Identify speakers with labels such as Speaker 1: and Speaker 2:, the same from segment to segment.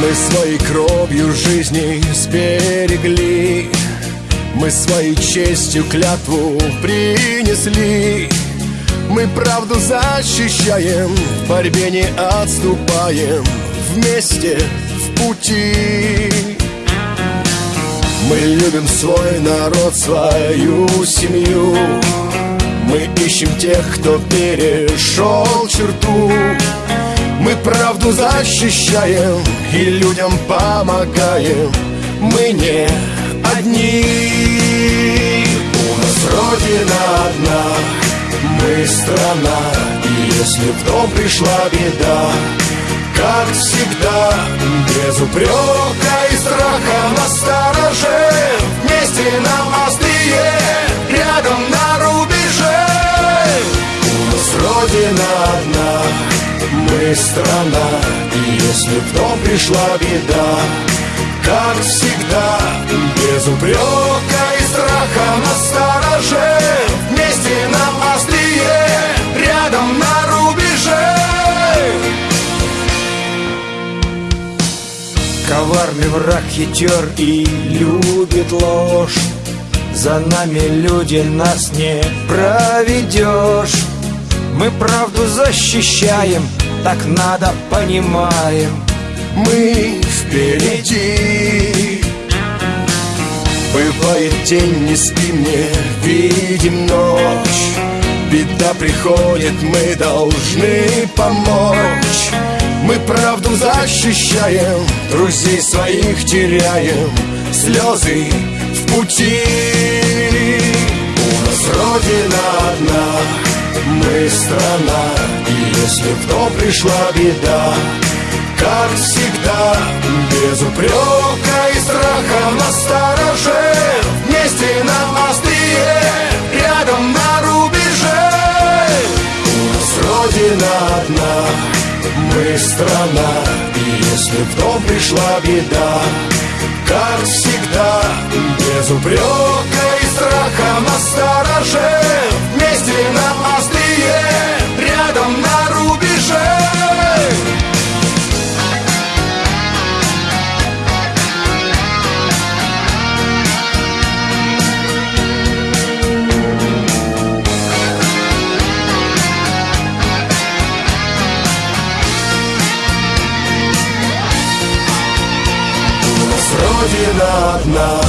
Speaker 1: Мы своей кровью жизни сберегли Мы своей честью клятву принесли. Мы правду защищаем, в борьбе не отступаем. Вместе в пути Мы любим свой народ, свою семью. Мы ищем тех, кто перешел черту. Мы правду защищаем и людям помогаем. Мы не одни. У нас Родина одна, мы страна И если в дом пришла беда Как всегда, без упрека и Родина одна мы страна И если в пришла беда Как всегда, без упрека и страха на стороже Вместе нам острие, рядом на рубеже.
Speaker 2: Коварный враг хитер и любит ложь За нами люди, нас не проведешь Мы правду защищаем, так надо, понимаем.
Speaker 1: Мы впереди. Бывает день, не спим, не видим ночь. Беда приходит, мы должны помочь. Мы правду защищаем, друзей своих теряем Слезы в пути страна. И если в пришла беда Как всегда, без упрека и страха на стороже Вместе нам острие, рядом на рубеже. У нас Родина одна, мы страна. И если в пришла беда как всегда, без упрека и страха на стороже Родина одна,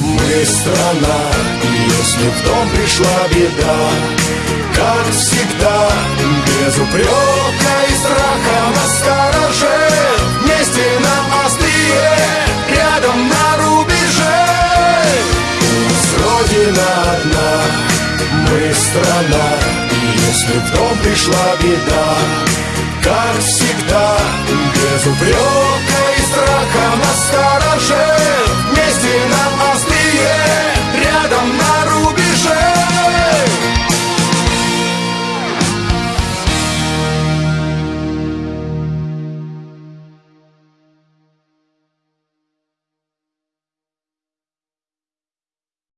Speaker 1: мы страна И если в дом пришла беда. Как всегда, без упрека и страха на стороже. Вместе нам острие, рядом на рубеже. Родина одна, мы страна И если в дом пришла беда. Как всегда, без упрека show.